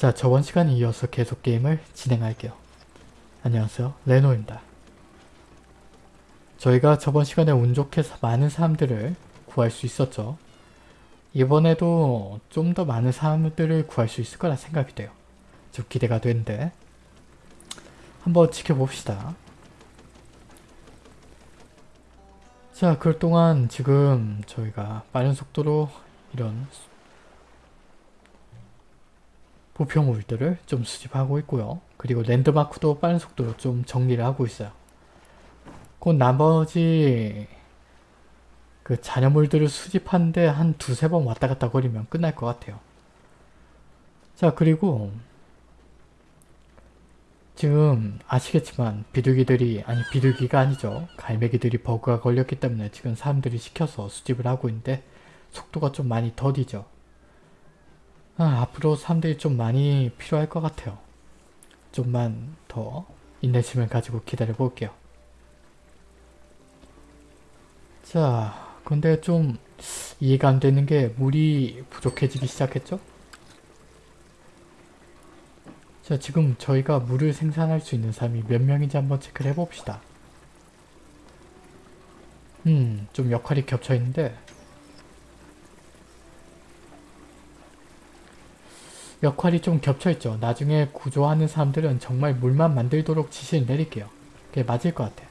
자 저번 시간에 이어서 계속 게임을 진행할게요. 안녕하세요 레노입니다. 저희가 저번 시간에 운 좋게 많은 사람들을 구할 수 있었죠. 이번에도 좀 더 많은 사람들을 구할 수 있을 거라 생각이 돼요. 좀 기대가 되는데 한번 지켜봅시다. 자, 그럴 동안 지금 저희가 빠른 속도로 이런 부표물들을 좀 수집하고 있고요. 그리고 랜드마크도 빠른 속도로 좀 정리를 하고 있어요. 곧 나머지 그 잔여물들을 수집하는데 한 두세 번 왔다 갔다 거리면 끝날 것 같아요. 자 그리고 지금 아시겠지만 비둘기들이 아니 비둘기가 아니죠. 갈매기들이 버그가 걸렸기 때문에 지금 사람들이 시켜서 수집을 하고 있는데 속도가 좀 많이 더디죠. 아, 앞으로 사람들이 좀 많이 필요할 것 같아요. 좀만 더 인내심을 가지고 기다려 볼게요. 자, 근데 좀 이해가 안 되는 게 물이 부족해지기 시작했죠? 자, 지금 저희가 물을 생산할 수 있는 사람이 몇 명인지 한번 체크를 해봅시다. 음, 좀 역할이 겹쳐있는데 역할이 좀 겹쳐있죠. 나중에 구조하는 사람들은 정말 물만 만들도록 지시를 내릴게요. 그게 맞을 것 같아.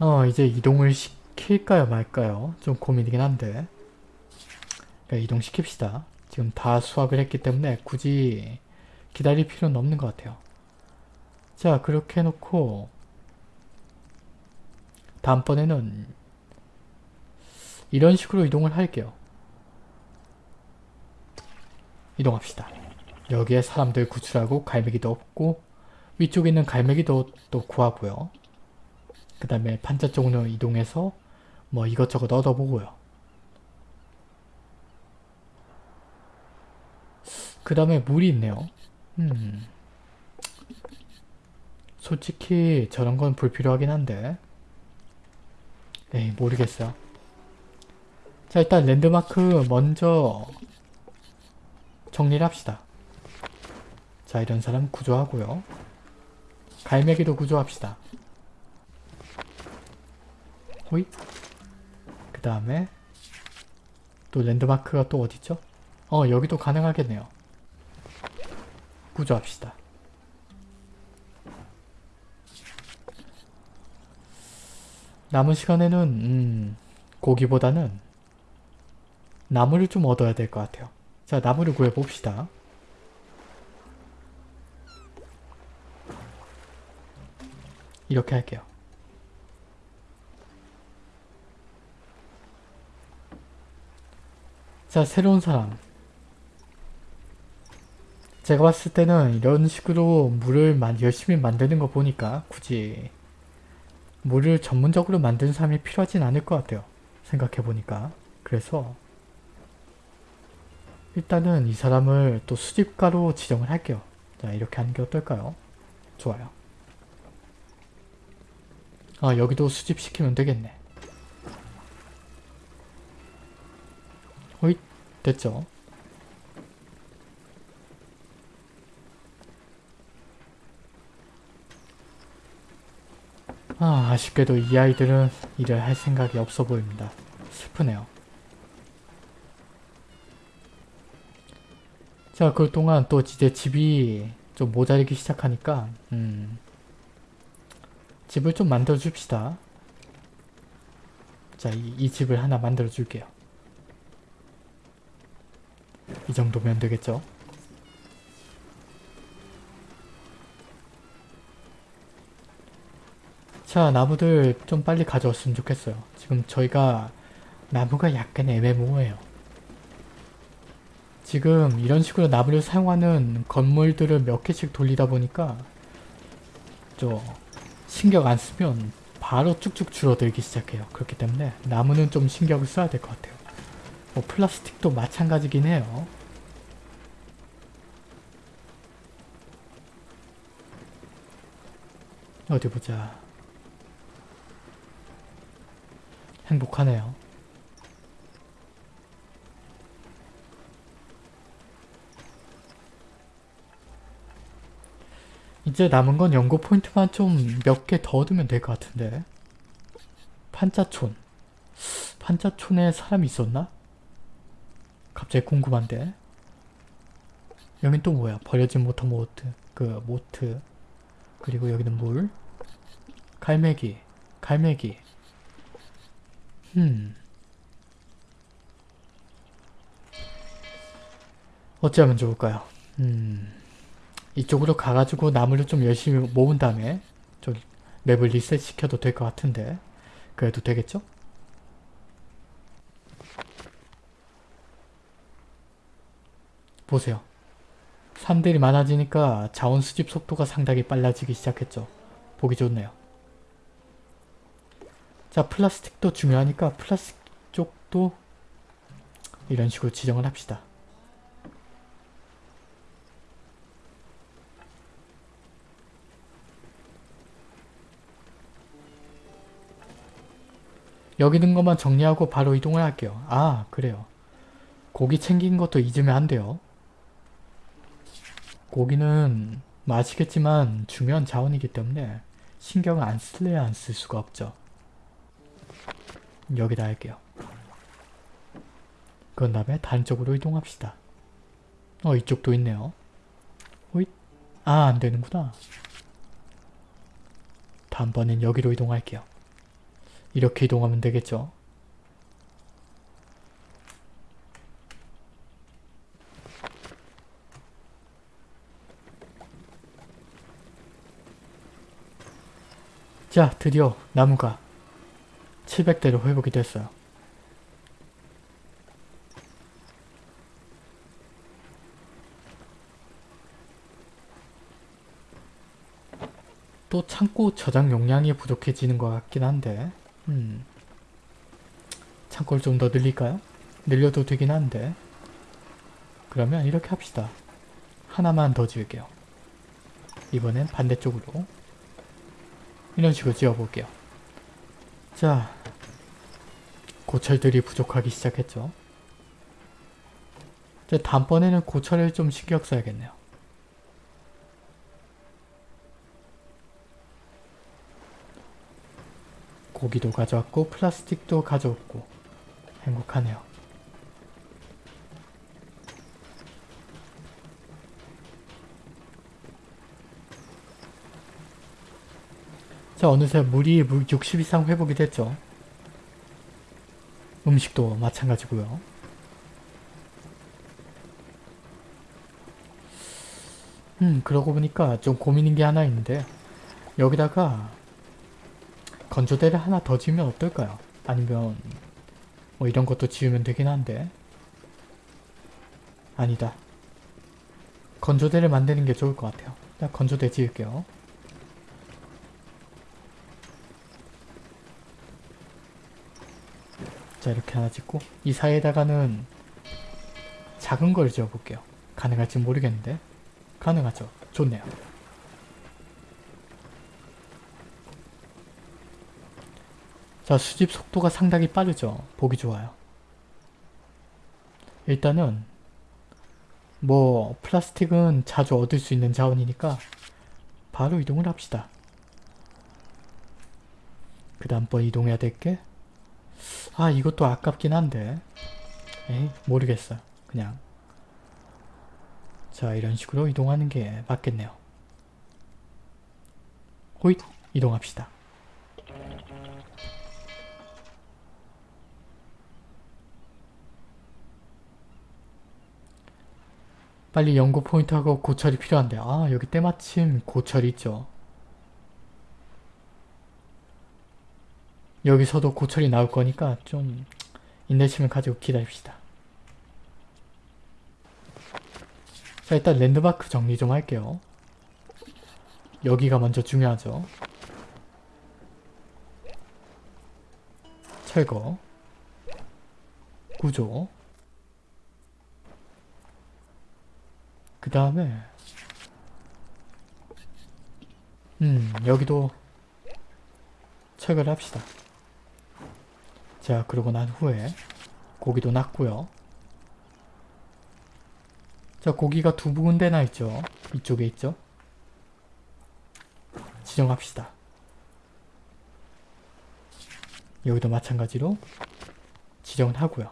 어 이제 이동을 시킬까요 말까요? 좀 고민이긴 한데 그러니까 이동시킵시다. 지금 다 수확을 했기 때문에 굳이 기다릴 필요는 없는 것 같아요. 자 그렇게 해놓고 다음번에는 이런 식으로 이동을 할게요. 이동합시다. 여기에 사람들 구출하고 갈매기도 없고 위쪽에 있는 갈매기도 또 구하고요. 그 다음에 판자 쪽으로 이동해서 뭐 이것저것 얻어보고요. 그 다음에 물이 있네요. 음. 솔직히 저런 건 불필요하긴 한데 에이 모르겠어요. 자 일단 랜드마크 먼저 정리를 합시다. 자 이런 사람 구조하고요. 갈매기도 구조합시다. 호이 그 다음에 또 랜드마크가 또 어디죠? 어 여기도 가능하겠네요. 구조합시다. 남은 시간에는 음, 고기보다는 나무를 좀 얻어야 될 것 같아요. 자 나무를 구해봅시다. 이렇게 할게요. 자 새로운 사람 제가 봤을 때는 이런 식으로 물을 열심히 만드는 거 보니까 굳이 물을 전문적으로 만드는 사람이 필요하진 않을 것 같아요. 생각해보니까. 그래서 일단은 이 사람을 또 수집가로 지정을 할게요. 자 이렇게 하는 게 어떨까요? 좋아요. 아 여기도 수집시키면 되겠네. 호잇 됐죠? 아, 아쉽게도 이 아이들은 일을 할 생각이 없어 보입니다. 슬프네요. 자, 그 동안 또 이제 집이 좀 모자르기 시작하니까 음, 집을 좀 만들어 줍시다. 자, 이, 이 집을 하나 만들어 줄게요. 이 정도면 되겠죠? 자 나무들 좀 빨리 가져왔으면 좋겠어요. 지금 저희가 나무가 약간 애매모호해요. 지금 이런 식으로 나무를 사용하는 건물들을 몇 개씩 돌리다 보니까 저 신경 안 쓰면 바로 쭉쭉 줄어들기 시작해요. 그렇기 때문에 나무는 좀 신경을 써야 될 것 같아요. 뭐 플라스틱도 마찬가지긴 해요. 어디 보자. 행복하네요. 이제 남은 건 연구 포인트만 좀 몇 개 더 얻으면 될 것 같은데. 판자촌. 판자촌에 사람이 있었나? 갑자기 궁금한데. 여긴 또 뭐야? 버려진 모터 모트. 그 모트. 그리고 여기는 물. 갈매기. 갈매기. 음. 어찌하면 좋을까요? 음. 이쪽으로 가가지고 나무를 좀 열심히 모은 다음에 좀 맵을 리셋 시켜도 될 것 같은데 그래도 되겠죠? 보세요. 사람들이 많아지니까 자원 수집 속도가 상당히 빨라지기 시작했죠. 보기 좋네요. 자 플라스틱도 중요하니까 플라스틱 쪽도 이런 식으로 지정을 합시다. 여기 있는 것만 정리하고 바로 이동을 할게요. 아 그래요. 고기 챙긴 것도 잊으면 안 돼요. 고기는 맛있겠지만 중요한 자원이기 때문에 신경을 안 쓸래야 안 쓸 수가 없죠. 여기다 할게요. 그런 다음에 다른 쪽으로 이동합시다. 어 이쪽도 있네요. 호잇. 아 안되는구나. 다음번엔 여기로 이동할게요. 이렇게 이동하면 되겠죠. 자 드디어 나무가 700대로 회복이 됐어요. 또 창고 저장 용량이 부족해지는 것 같긴 한데 음. 창고를 좀 더 늘릴까요? 늘려도 되긴 한데 그러면 이렇게 합시다. 하나만 더 지을게요. 이번엔 반대쪽으로 이런 식으로 지어볼게요. 자, 고철들이 부족하기 시작했죠. 이제 다음번에는 고철을 좀 신경 써야겠네요. 고기도 가져왔고 플라스틱도 가져왔고 행복하네요. 자 어느새 물이 60 이상 회복이 됐죠. 음식도 마찬가지고요. 음 그러고 보니까 좀 고민인 게 하나 있는데 여기다가 건조대를 하나 더 지으면 어떨까요? 아니면 뭐 이런 것도 지으면 되긴 한데 아니다. 건조대를 만드는 게 좋을 것 같아요. 자, 건조대 지을게요. 자 이렇게 하나 짓고 이 사이에다가는 작은 걸 지어볼게요. 가능할지 모르겠는데 가능하죠. 좋네요. 자 수집 속도가 상당히 빠르죠. 보기 좋아요. 일단은 뭐 플라스틱은 자주 얻을 수 있는 자원이니까 바로 이동을 합시다. 그 다음번 이동해야 될 게 아 이것도 아깝긴 한데 에이 모르겠어요. 그냥 자 이런 식으로 이동하는 게 맞겠네요. 호잇 이동합시다. 빨리 연구 포인트하고 고철이 필요한데 아 여기 때마침 고철이 있죠. 여기서도 고철이 나올 거니까 좀 인내심을 가지고 기다립시다. 자 일단 랜드마크 정리 좀 할게요. 여기가 먼저 중요하죠. 철거 구조 그 다음에 음 여기도 철거를 합시다. 자 그러고 난 후에 고기도 놨고요. 자 고기가 두 군데나 있죠. 이쪽에 있죠. 지정합시다. 여기도 마찬가지로 지정을 하고요.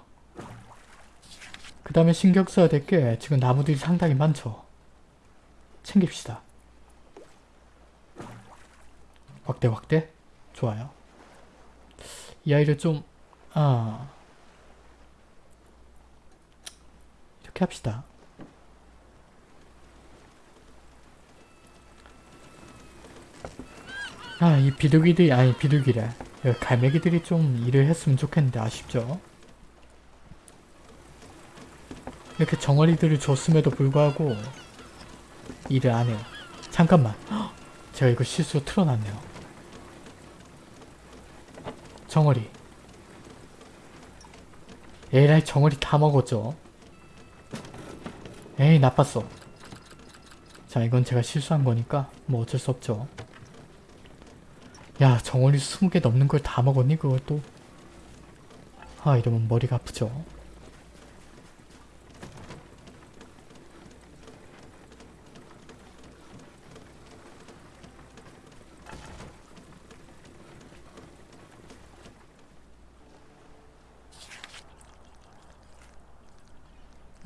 그 다음에 신경 써야 될 게 지금 나무들이 상당히 많죠. 챙깁시다. 확대 확대 좋아요. 이 아이를 좀 아... 이렇게 합시다. 아, 이 비둘기들이, 아니, 비둘기래. 이 갈매기들이 좀 일을 했으면 좋겠는데, 아쉽죠? 이렇게 정어리들을 줬음에도 불구하고, 일을 안 해요. 잠깐만. 헉! 제가 이거 실수로 틀어놨네요. 정어리. 에라이, 정어리 다 먹었죠? 에이, 나빴어. 자, 이건 제가 실수한 거니까, 뭐 어쩔 수 없죠. 야 정원이 20개 넘는 걸 다 먹었니 그걸 또? 아 이러면 머리가 아프죠.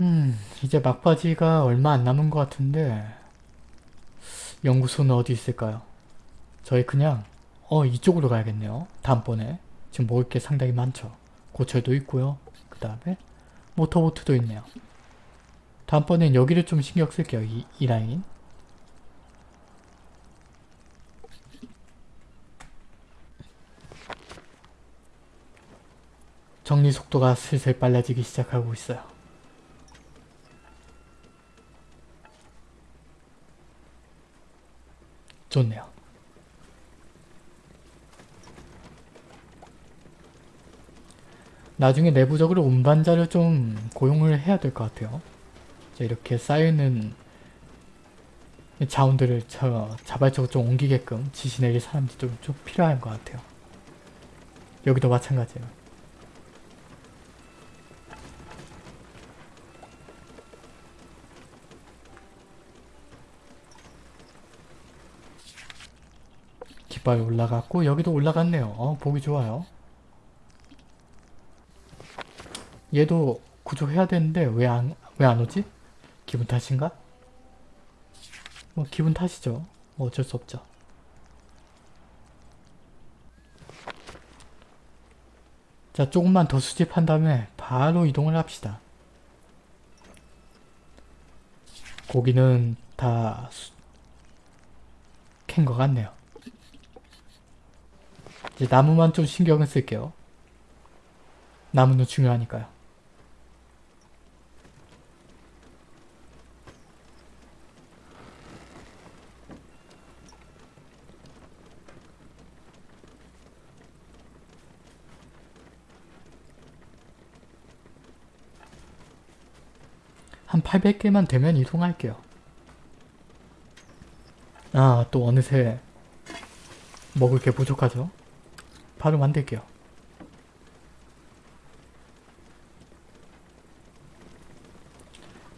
음 이제 막바지가 얼마 안 남은 것 같은데 연구소는 어디 있을까요? 저희 그냥 어 이쪽으로 가야겠네요. 다음번에 지금 먹을 게 상당히 많죠. 고철도 있고요. 그 다음에 모터보트도 있네요. 다음번엔 여기를 좀 신경 쓸게요. 이, 이 라인. 정리 속도가 슬슬 빨라지기 시작하고 있어요. 좋네요. 나중에 내부적으로 운반자를 좀 고용을 해야 될 것 같아요. 자, 이렇게 쌓여있는 자원들을 저 자발적으로 좀 옮기게끔 지시 내릴 사람들이 좀, 좀 필요한 것 같아요. 여기도 마찬가지예요. 깃발 올라갔고 여기도 올라갔네요. 어, 보기 좋아요. 얘도 구조해야 되는데 왜 안 왜 안 오지? 기분 탓인가? 뭐 기분 탓이죠. 뭐 어쩔 수 없죠. 자 조금만 더 수집한 다음에 바로 이동을 합시다. 고기는 다 캔 것 같네요. 이제 나무만 좀 신경을 쓸게요. 나무는 중요하니까요. 한 800개만 되면 이동할게요. 아, 또 어느새 먹을 게 부족하죠? 바로 만들게요.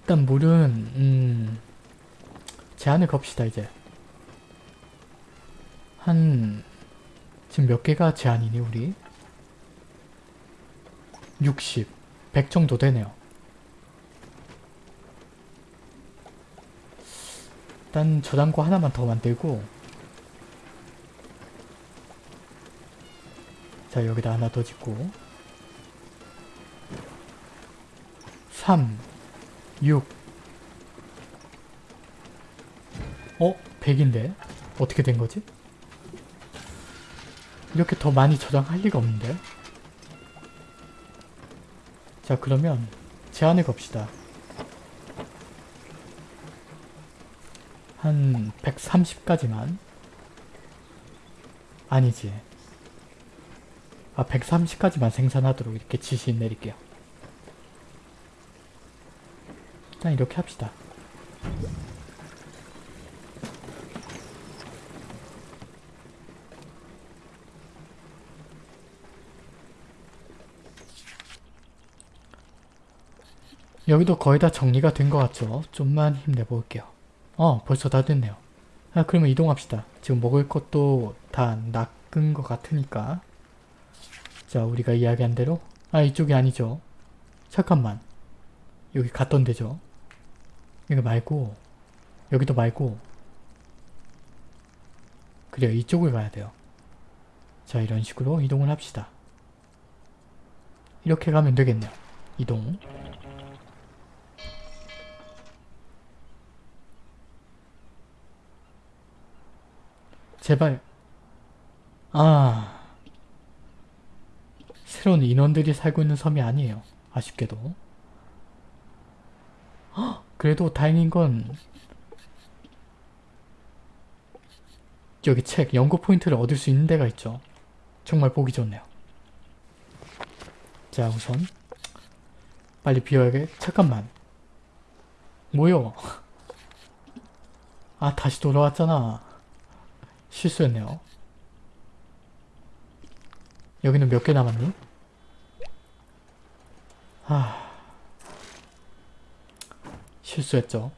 일단 물은 음, 제한을 겁시다 이제. 한 지금 몇 개가 제한이니 우리? 60, 100 정도 되네요. 일단 저장고 하나만 더 만들고 자 여기다 하나 더 짓고 3 6 어? 100인데? 어떻게 된 거지? 이렇게 더 많이 저장할 리가 없는데? 자 그러면 제한을 겁시다. 한 130까지만 아니지 아, 130까지만 생산하도록 이렇게 지시 내릴게요. 일단 이렇게 합시다. 여기도 거의 다 정리가 된 것 같죠? 좀만 힘내볼게요. 어 벌써 다 됐네요. 아 그러면 이동합시다. 지금 먹을 것도 다 낚은 것 같으니까 자 우리가 이야기한 대로 아 이쪽이 아니죠. 잠깐만 여기 갔던 데죠. 이거 말고 여기도 말고 그래요 이쪽을 가야 돼요. 자 이런 식으로 이동을 합시다. 이렇게 가면 되겠네요. 이동 제발 아 새로운 인원들이 살고 있는 섬이 아니에요. 아쉽게도 헉, 그래도 다행인 건 여기 책 연구 포인트를 얻을 수 있는 데가 있죠. 정말 보기 좋네요. 자 우선 빨리 비워야겠 잠깐만 뭐요? 아 다시 돌아왔잖아. 실수했네요. 여기는 몇 개 남았니? 아... 실수했죠.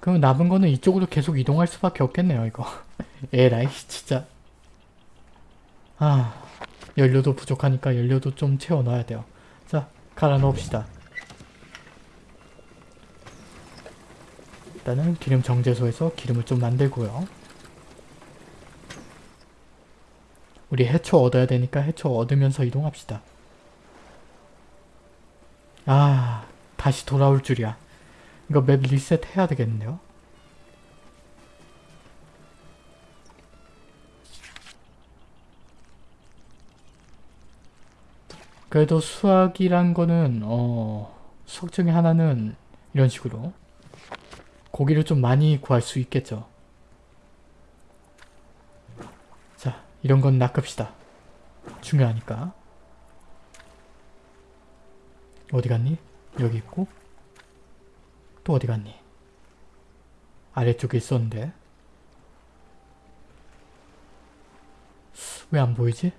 그럼 남은 거는 이쪽으로 계속 이동할 수밖에 없겠네요, 이거. 에라이, 진짜. 아, 연료도 부족하니까 연료도 좀 채워 넣어야 돼요. 자, 갈아 넣읍시다. 일단은 기름 정제소에서 기름을 좀 만들고요. 우리 해초 얻어야 되니까 해초 얻으면서 이동합시다. 아 다시 돌아올 줄이야. 이거 맵 리셋 해야 되겠는데요? 그래도 수학이란 거는 어 수학 중에 하나는 이런 식으로 고기를 좀 많이 구할 수 있겠죠. 자, 이런 건 낚읍시다. 중요하니까. 어디 갔니? 여기 있고 또 어디 갔니? 아래쪽에 있었는데 왜 안 보이지?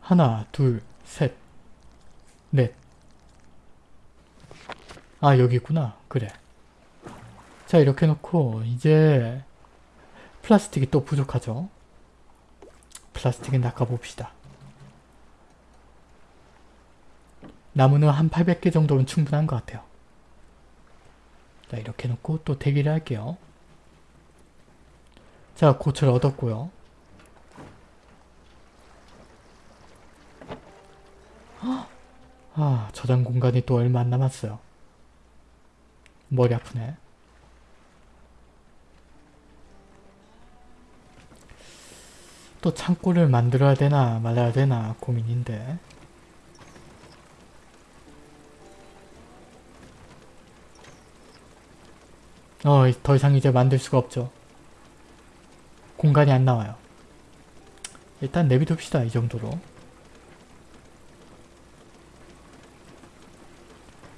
하나, 둘, 셋, 넷. 아 여기 있구나. 그래. 자 이렇게 놓고 이제 플라스틱이 또 부족하죠. 플라스틱은 낚아봅시다. 나무는 한 800개 정도면 충분한 것 같아요. 자 이렇게 놓고 또 대기를 할게요. 자 고철 얻었고요. 아 저장 공간이 또 얼마 안 남았어요. 머리 아프네. 또 창고를 만들어야 되나 말아야 되나 고민인데 어, 더 이상 이제 만들 수가 없죠. 공간이 안 나와요. 일단 내비둡시다, 이 정도로.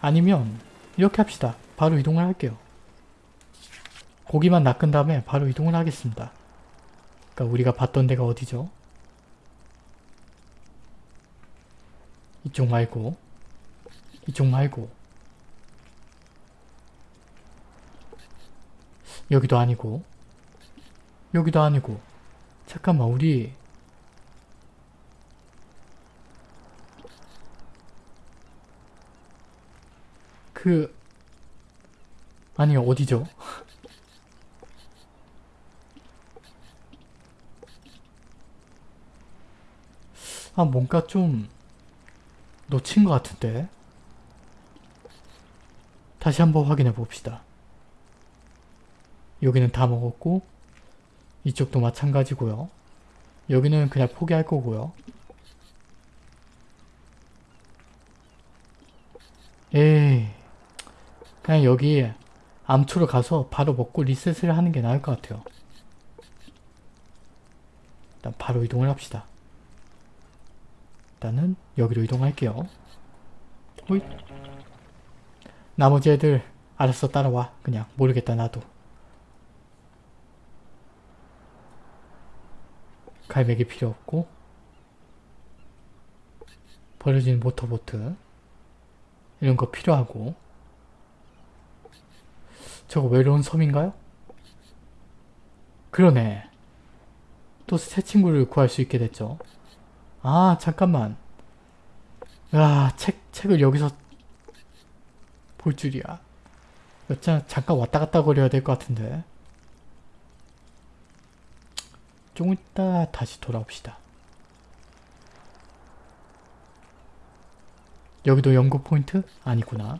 아니면 이렇게 합시다. 바로 이동을 할게요. 고기만 낚은 다음에 바로 이동을 하겠습니다. 그러니까 우리가 봤던 데가 어디죠? 이쪽 말고. 이쪽 말고. 여기도 아니고. 여기도 아니고. 잠깐만 우리. 그 아니 어디죠? 아 뭔가 좀 놓친 것 같은데 다시 한번 확인해 봅시다. 여기는 다 먹었고 이쪽도 마찬가지고요. 여기는 그냥 포기할 거고요. 에이 그냥 여기 암초로 가서 바로 먹고 리셋을 하는 게 나을 것 같아요. 일단 바로 이동을 합시다. 일단은 여기로 이동할게요. 호잇. 나머지 애들 알았어 따라와. 그냥 모르겠다 나도. 갈매기 필요 없고 버려진 모터보트 이런 거 필요하고 저거 외로운 섬인가요? 그러네. 또 새 친구를 구할 수 있게 됐죠. 아 잠깐만. 아 책, 책을 여기서 볼 줄이야. 여자 잠깐 왔다 갔다 거려야 될 것 같은데. 좀 이따 다시 돌아옵시다. 여기도 연구 포인트? 아니구나.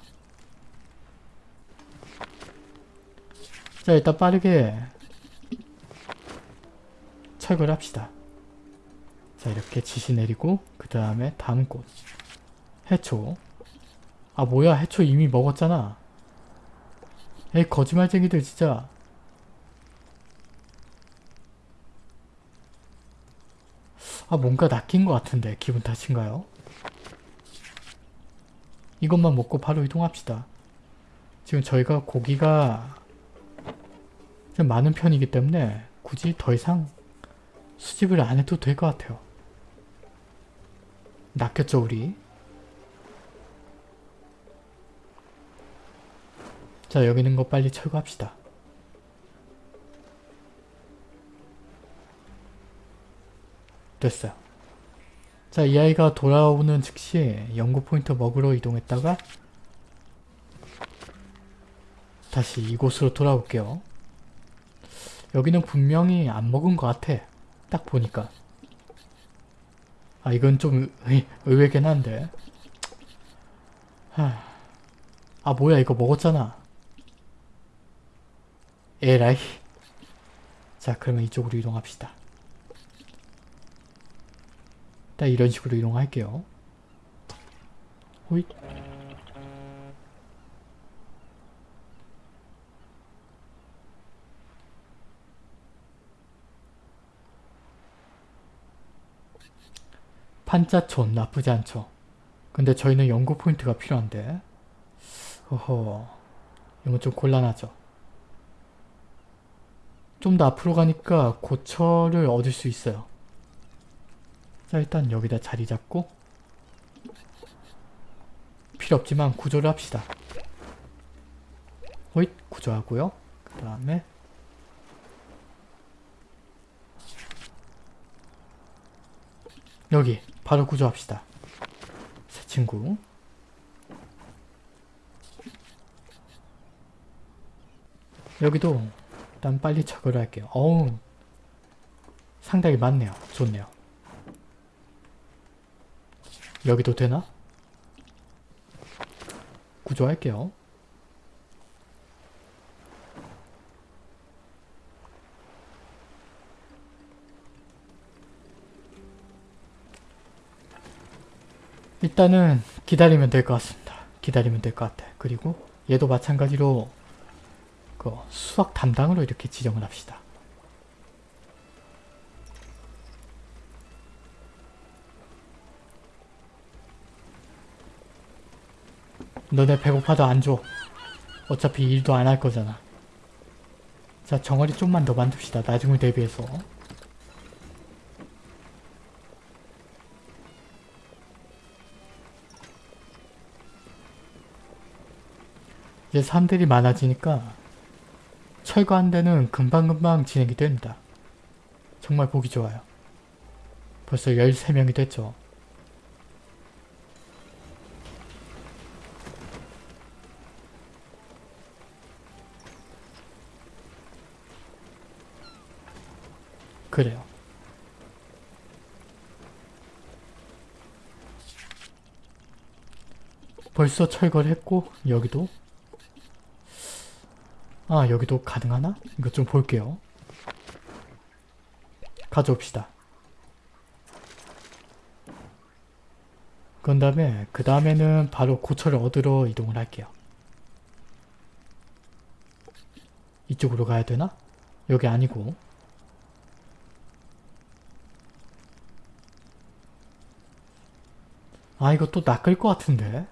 자 일단 빠르게 철거를 합시다. 자 이렇게 지시 내리고 그 다음에 다음 곳 해초 아 뭐야 해초 이미 먹었잖아 에이 거짓말쟁이들 진짜 아 뭔가 낚인 것 같은데 기분 탓인가요? 이것만 먹고 바로 이동합시다. 지금 저희가 고기가 좀 많은 편이기 때문에 굳이 더 이상 수집을 안 해도 될 것 같아요. 낚였죠 우리? 자 여기 있는 거 빨리 철거합시다. 됐어요. 자, 이 아이가 돌아오는 즉시 연구 포인트 먹으러 이동했다가 다시 이곳으로 돌아올게요. 여기는 분명히 안 먹은 것 같아. 딱 보니까. 아, 이건 좀 의, 의외긴 한데. 하... 아, 뭐야, 이거 먹었잖아. 에라이. 자, 그러면 이쪽으로 이동합시다. 일단 이런 식으로 이동할게요. 호잇. 판자촌 나쁘지 않죠. 근데 저희는 연구 포인트가 필요한데 어허 이건 좀 곤란하죠. 좀 더 앞으로 가니까 고철을 얻을 수 있어요. 자 일단 여기다 자리 잡고 필요 없지만 구조를 합시다. 호잇 구조하고요. 그 다음에 여기 바로 구조합시다. 새 친구 여기도 일단 빨리 처리를 할게요. 어우 상당히 많네요. 좋네요. 여기도 되나? 구조할게요. 일단은 기다리면 될 것 같습니다. 기다리면 될 것 같아. 그리고 얘도 마찬가지로 그 수학 담당으로 이렇게 지정을 합시다. 너네 배고파도 안 줘. 어차피 일도 안 할 거잖아. 자 정어리 좀만 더 만듭시다. 나중을 대비해서. 이제 사람들이 많아지니까 철거한 데는 금방금방 진행이 됩니다. 정말 보기 좋아요. 벌써 13명이 됐죠. 그래요. 벌써 철거를 했고 여기도 아 여기도 가능하나? 이거 좀 볼게요. 가져옵시다. 그런 다음에 그 다음에는 바로 고철을 얻으러 이동을 할게요. 이쪽으로 가야 되나? 여기 아니고 아 이거 또 낚을 것 같은데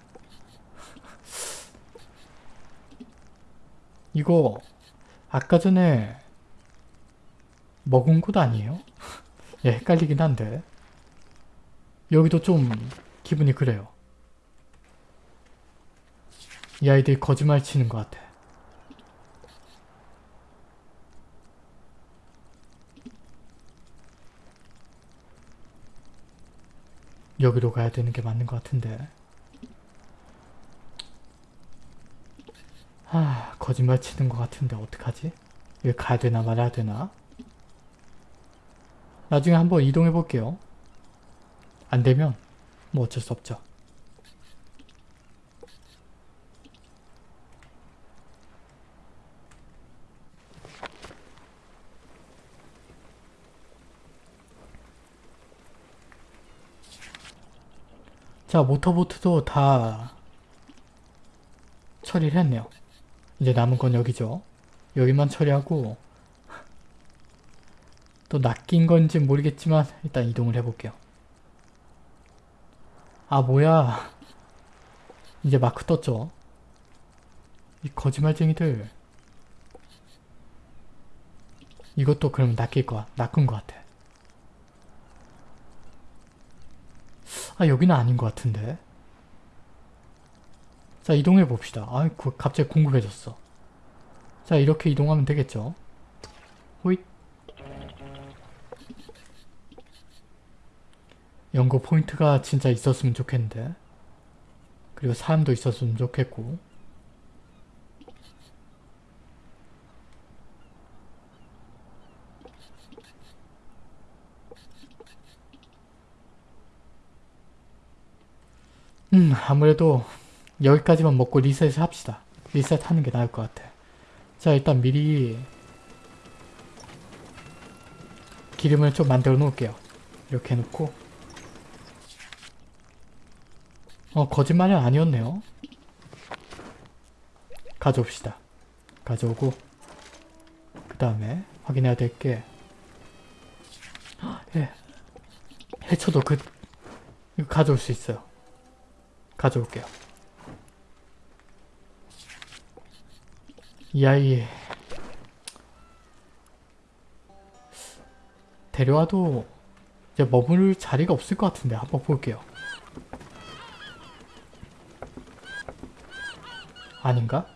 이거 아까 전에 먹은 곳 아니에요? 예, 헷갈리긴 한데 여기도 좀 기분이 그래요. 이 아이들이 거짓말 치는 것 같아. 여기로 가야 되는 게 맞는 것 같은데. 아, 거짓말 치는 것 같은데 어떡하지? 여기 가야 되나 말아야 되나? 나중에 한번 이동해 볼게요. 안 되면 뭐 어쩔 수 없죠. 자, 모터보트도 다 처리를 했네요. 이제 남은 건 여기죠. 여기만 처리하고 또 낚인 건지 모르겠지만 일단 이동을 해볼게요. 아 뭐야 이제 마크 떴죠. 이 거짓말쟁이들 이것도 그럼 낚일 거야. 낚은 것 같아. 아 여기는 아닌 것 같은데 자 이동해 봅시다. 아 갑자기 궁금해졌어. 자 이렇게 이동하면 되겠죠? 호잇. 연구 포인트가 진짜 있었으면 좋겠는데. 그리고 사람도 있었으면 좋겠고. 음 아무래도 여기까지만 먹고 리셋을 합시다. 리셋하는 게 나을 것 같아. 자 일단 미리 기름을 좀 만들어 놓을게요. 이렇게 해놓고 어 거짓말이 아니었네요. 가져옵시다. 가져오고 그 다음에 확인해야 될게 예. 해쳐도 그 가져올 수 있어요. 가져올게요. 이 아이 데려와도 이제 머물 자리가 없을 것 같은데 한번 볼게요. 아닌가?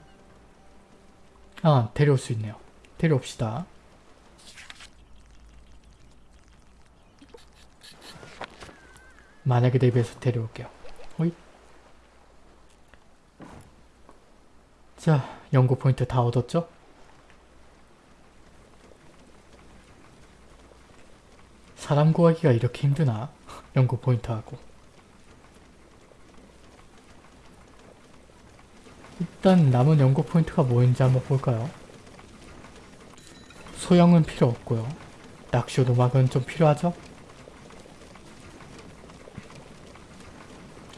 아 데려올 수 있네요. 데려옵시다. 만약에 대비해서 데려올게요. 호잇. 자, 연구 포인트 다 얻었죠? 사람 구하기가 이렇게 힘드나? 연구 포인트 하고. 일단 남은 연구 포인트가 뭐인지 한번 볼까요? 소형은 필요 없고요. 낚시 도막은 좀 필요하죠?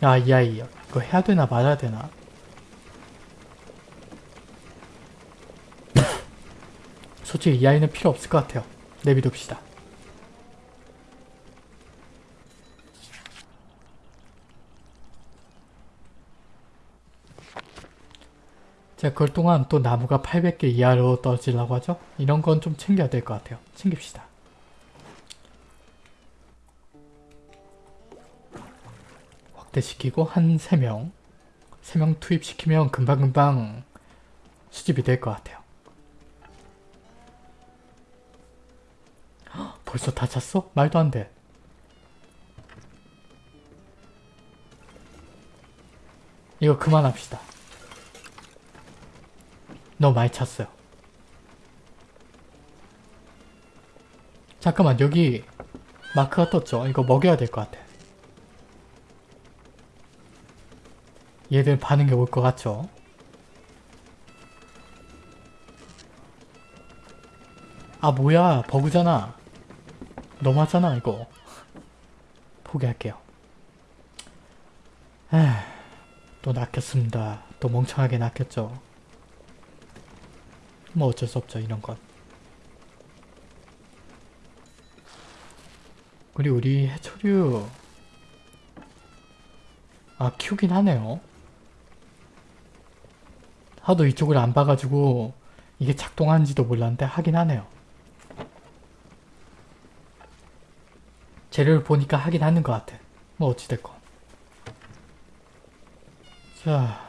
아, 이 아이 이거 해야 되나 말아야 되나? 솔직히 이 아이는 필요 없을 것 같아요. 내비둡시다. 자, 그럴 동안 또 나무가 800개 이하로 떨어지려고 하죠? 이런 건 좀 챙겨야 될 것 같아요. 챙깁시다. 확대시키고 한 3명 3명 투입시키면 금방금방 수집이 될 것 같아요. 벌써 다 찼어? 말도 안 돼. 이거 그만합시다. 너무 많이 찼어요. 잠깐만 여기 마크가 떴죠? 이거 먹여야 될 것 같아. 얘들 반응이 올 것 같죠? 아 뭐야 버그잖아. 너무하잖아 이거. 포기할게요. 에휴, 또 낚였습니다. 또 멍청하게 낚였죠. 뭐 어쩔 수 없죠 이런 건. 그리고 우리 해초류 아 키우긴 하네요. 하도 이쪽을 안 봐가지고 이게 작동하는지도 몰랐는데 하긴 하네요. 재료를 보니까 하긴 하는 것 같아. 뭐 어찌됐건. 자,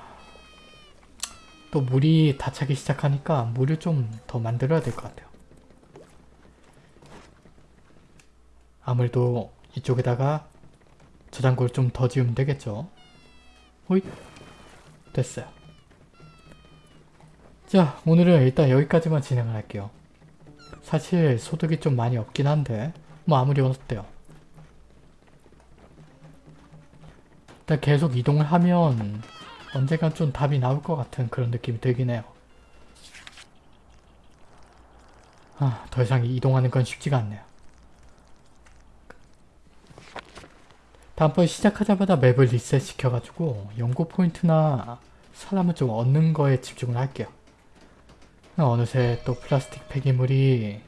또 물이 다 차기 시작하니까 물을 좀 더 만들어야 될 것 같아요. 아무래도 이쪽에다가 저장고를 좀 더 지으면 되겠죠. 호잇 됐어요. 자 오늘은 일단 여기까지만 진행을 할게요. 사실 소득이 좀 많이 없긴 한데 뭐 아무리 어때요. 일단 계속 이동을 하면 언젠간 좀 답이 나올 것 같은 그런 느낌이 들긴 해요. 아, 더 이상 이동하는 건 쉽지가 않네요. 다음번 시작하자마자 맵을 리셋 시켜가지고 연구 포인트나 사람을 좀 얻는 거에 집중을 할게요. 어느새 또 플라스틱 폐기물이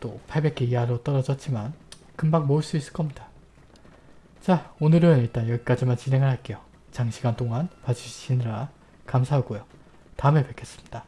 또 800개 이하로 떨어졌지만 금방 모을 수 있을 겁니다. 자 오늘은 일단 여기까지만 진행을 할게요. 장시간 동안 봐주시느라 감사하고요. 다음에 뵙겠습니다.